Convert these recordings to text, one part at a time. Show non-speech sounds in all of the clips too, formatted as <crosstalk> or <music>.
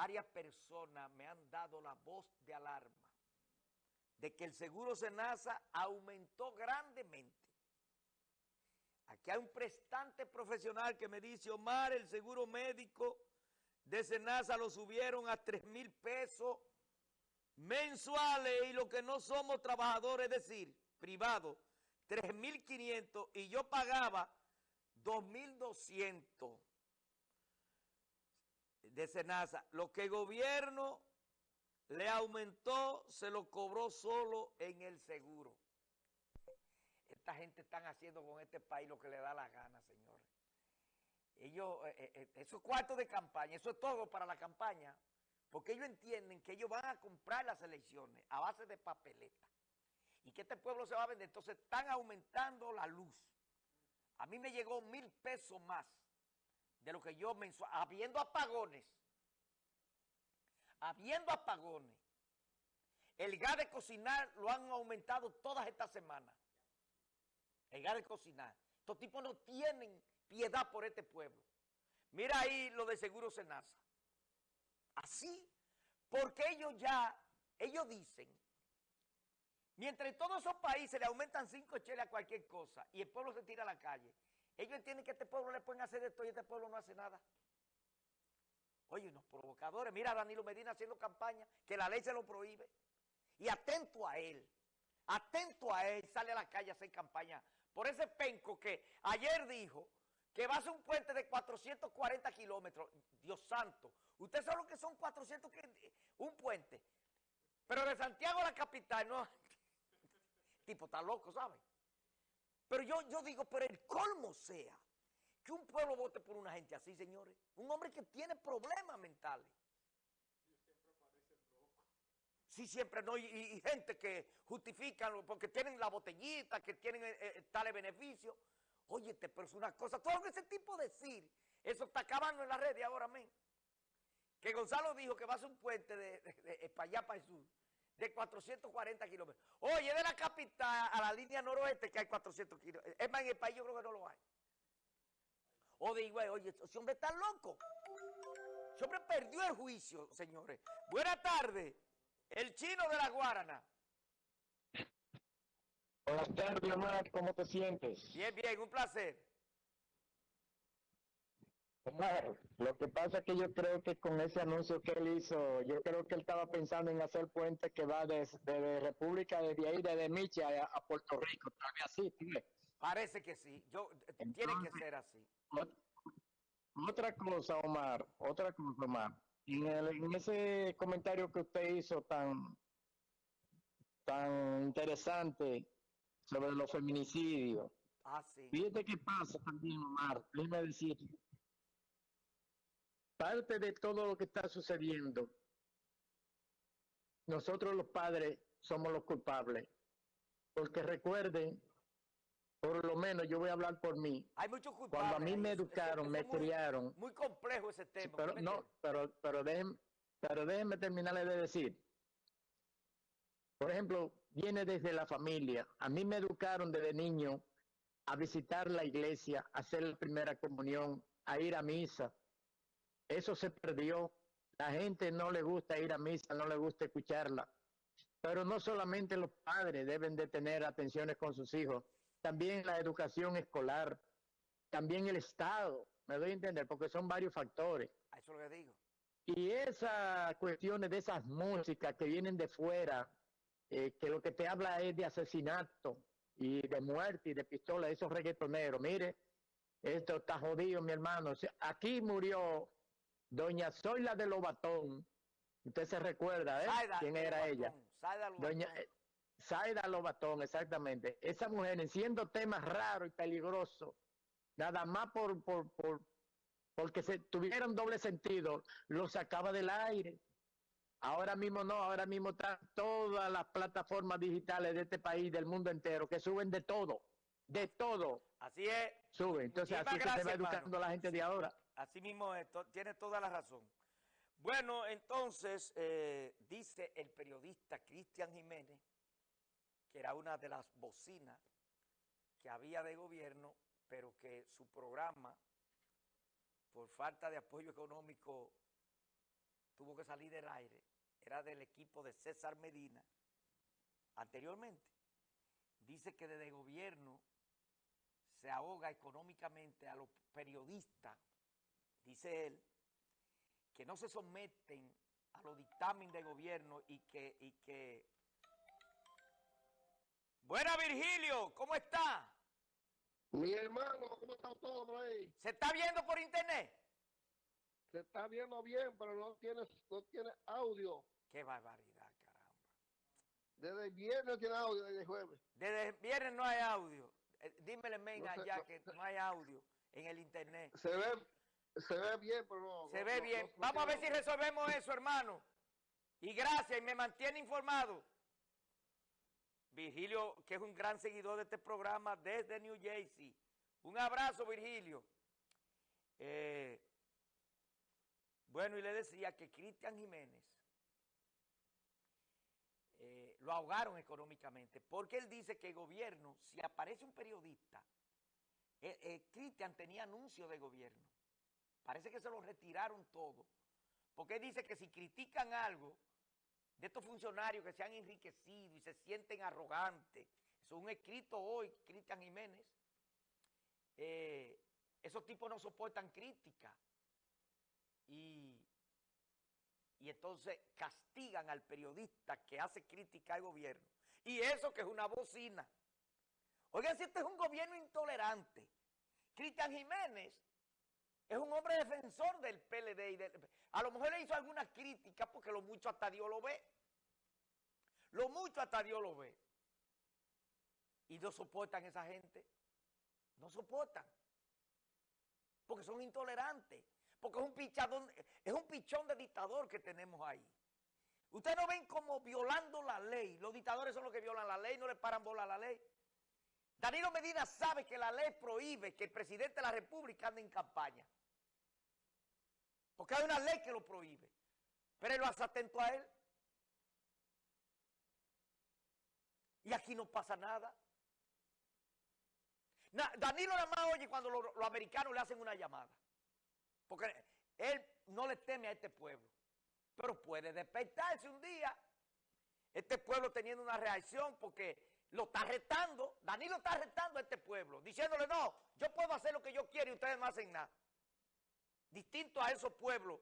varias personas me han dado la voz de alarma de que el seguro Senasa aumentó grandemente. Aquí hay un prestante profesional que me dice, Omar, el seguro médico de Senasa lo subieron a 3 mil pesos mensuales y lo que no somos trabajadores, es decir, privados, 3.500 y yo pagaba 2.200 de Senasa. Lo que el gobierno le aumentó, se lo cobró solo en el seguro. Esta gente están haciendo con este país lo que le da la gana, señores. Ellos, eh, eh, eh, esos cuartos de campaña, eso es todo para la campaña, porque ellos entienden que ellos van a comprar las elecciones a base de papeleta y que este pueblo se va a vender. Entonces están aumentando la luz. A mí me llegó mil pesos más de lo que yo mensual, habiendo apagones, habiendo apagones, el gas de cocinar lo han aumentado todas estas semanas. El gas de cocinar. Estos tipos no tienen piedad por este pueblo. Mira ahí lo de Seguro Senasa. Así, porque ellos ya, ellos dicen, mientras en todos esos países le aumentan cinco cheles a cualquier cosa y el pueblo se tira a la calle, ellos entienden que este pueblo le pueden hacer esto y este pueblo no hace nada. Oye, unos provocadores. Mira a Danilo Medina haciendo campaña, que la ley se lo prohíbe. Y atento a él, atento a él, sale a la calle a hacer campaña. Por ese penco que ayer dijo que va a ser un puente de 440 kilómetros. Dios santo, usted sabe lo que son 400, un puente. Pero de Santiago a la capital, no. <laughs> tipo está loco, ¿sabe? Pero yo, yo digo, pero el colmo sea que un pueblo vote por una gente así, señores. Un hombre que tiene problemas mentales. Sí, siempre no. Y, gente que justifican porque tienen la botellita, que tienen eh, eh, tales beneficios. Oye, pero es una cosa. Todo ese tipo de decir, eso está acabando en la red ahora, amén. Que Gonzalo dijo que va a ser un puente de, de, para allá, para el sur de 440 kilómetros. Oye, de la capital a la línea noroeste que hay 400 kilómetros. Es más, en el país yo creo que no lo hay. O digo, oye, ese hombre está loco. Ese hombre perdió el juicio, señores. Buenas tardes. El chino de la Guarana. Buenas tardes, Omar. ¿Cómo te sientes? Bien, bien. Un placer. Omar, lo que pasa es que yo creo que con ese anuncio que él hizo, yo creo que él estaba pensando en hacer puente que va desde República, desde ahí, desde Micha a, Puerto Rico, tal vez así, Parece que sí, yo, tiene que ser así. Otra cosa, Omar, otra cosa, Omar. En, en ese comentario que usted hizo tan, tan interesante sobre los feminicidios, ah, sí. fíjate qué pasa también, Omar, déjeme decir parte de todo lo que está sucediendo, nosotros los padres somos los culpables. Porque recuerden, por lo menos yo voy a hablar por mí. Hay muchos culpables. Cuando a mí me educaron, me criaron. Muy complejo ese tema. pero, no, pero, pero, déjenme, pero déjenme terminarle de decir. Por ejemplo, viene desde la familia. A mí me educaron desde niño a visitar la iglesia, a hacer la primera comunión, a ir a misa, eso se perdió. La gente no le gusta ir a misa, no le gusta escucharla. Pero no solamente los padres deben de tener atenciones con sus hijos, también la educación escolar, también el Estado, me doy a entender, porque son varios factores. Eso lo que digo. Y esas cuestiones de esas músicas que vienen de fuera, eh, que lo que te habla es de asesinato y de muerte y de pistola, esos reggaetoneros, mire, esto está jodido, mi hermano. Aquí murió Doña Zoila de Lobatón, usted se recuerda, ¿eh? ¿Quién era ella? Doña Zaida Lobatón, exactamente. Esa mujer, siendo temas raros y peligrosos, nada más por, por, por porque se tuvieron doble sentido, lo sacaba del aire. Ahora mismo no, ahora mismo están todas las plataformas digitales de este país, del mundo entero, que suben de todo, de todo. Así es. Suben. Entonces así se va educando la gente de ahora. Así mismo tiene toda la razón. Bueno, entonces, eh, dice el periodista Cristian Jiménez, que era una de las bocinas que había de gobierno, pero que su programa, por falta de apoyo económico, tuvo que salí del aire era del equipo de César Medina, anteriormente. Dice que desde gobierno se ahoga económicamente a los periodistas, dice él, que no se someten a los dictámenes de gobierno y que, y que... Buena Virgilio, ¿cómo está? Mi hermano, ¿cómo está todo ahí? ¿Se está viendo por internet? Se está viendo bien, pero no tiene, no tiene audio. Qué barbaridad, caramba. Desde el viernes tiene audio, desde el jueves. Desde el viernes no hay audio. Eh, dímele, Menga, No sé, ya no- que no hay audio en el internet. Se ve, se ve bien, pero no. Se ve no- bien. no- Vamos a ver si resolvemos eso, hermano. Y gracias, y me mantiene informado. Virgilio, que es un gran seguidor de este programa desde New Jersey. Un abrazo, Virgilio. Eh, bueno, y le decía que Cristian Jiménez eh, lo ahogaron económicamente, porque él dice que el gobierno, si aparece un periodista, eh, eh, Cristian tenía anuncio de gobierno. Parece que se lo retiraron todo. Porque él dice que si critican algo de estos funcionarios que se han enriquecido y se sienten arrogantes, eso es un escrito hoy, Cristian Jiménez, eh, esos tipos no soportan crítica. Y, y entonces castigan al periodista que hace crítica al gobierno. Y eso que es una bocina. Oigan, si este es un gobierno intolerante. Cristian Jiménez es un hombre defensor del PLD y del, a lo mejor le hizo alguna crítica porque lo mucho hasta Dios lo ve. Lo mucho hasta Dios lo ve. Y no soportan esa gente. No soportan. Porque son intolerantes. Porque es un pichadón, es un pichón de dictador que tenemos ahí. Ustedes no ven como violando la ley. Los dictadores son los que violan la ley, no le paran bola a la ley. Danilo Medina sabe que la ley prohíbe que el presidente de la República ande en campaña. Porque hay una ley que lo prohíbe. Pero él lo hace atento a él. Y aquí no pasa nada. Na- Danilo nada más oye cuando lo- los americanos le hacen una llamada. Porque él no le teme a este pueblo. Pero puede despertarse un día. Este pueblo teniendo una reacción porque lo está retando. Danilo está retando a este pueblo. Diciéndole, no, yo puedo hacer lo que yo quiero y ustedes no hacen nada. Distinto a esos pueblos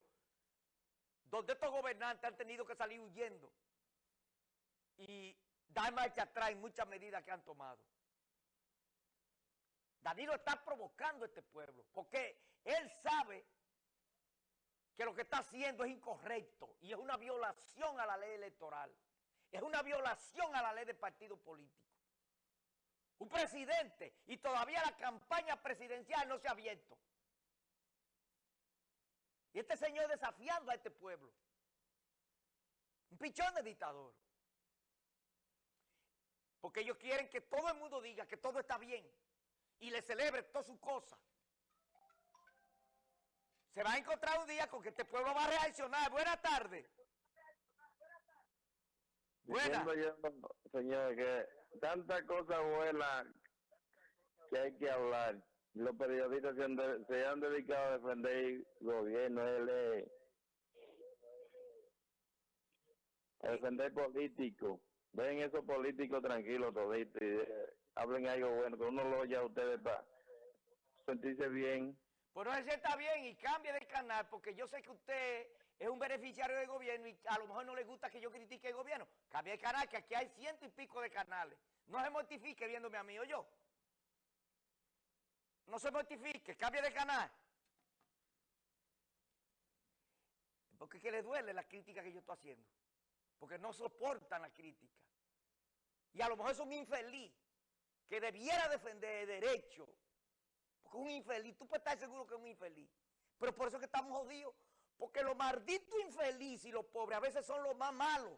donde estos gobernantes han tenido que salir huyendo y dar marcha atrás en muchas medidas que han tomado. Danilo está provocando a este pueblo porque él sabe que lo que está haciendo es incorrecto y es una violación a la ley electoral. Es una violación a la ley de partido político. Un presidente y todavía la campaña presidencial no se ha abierto. Y este señor desafiando a este pueblo. Un pichón de dictador. Porque ellos quieren que todo el mundo diga que todo está bien y le celebre todas sus cosas. Se va a encontrar un día con que este pueblo va a reaccionar. Buenas tardes. Buenas. Diciendo señor, que tanta cosa buena que hay que hablar. Los periodistas se han, de- se han dedicado a defender el gobierno, él a defender políticos. Ven esos políticos tranquilos toditos y eh, hablen algo bueno, que uno lo oye a ustedes para sentirse bien. Pues no se está bien y cambie de canal porque yo sé que usted es un beneficiario del gobierno y a lo mejor no le gusta que yo critique el gobierno. Cambie de canal, que aquí hay ciento y pico de canales. No se mortifique viéndome a mí o yo. No se mortifique, cambie de canal. Porque es que le duele la crítica que yo estoy haciendo. Porque no soportan la crítica. Y a lo mejor es un infeliz que debiera defender el derecho porque es un infeliz, tú puedes estar seguro que es un infeliz. Pero por eso es que estamos jodidos. Porque los malditos infelices y los pobres a veces son los más malos.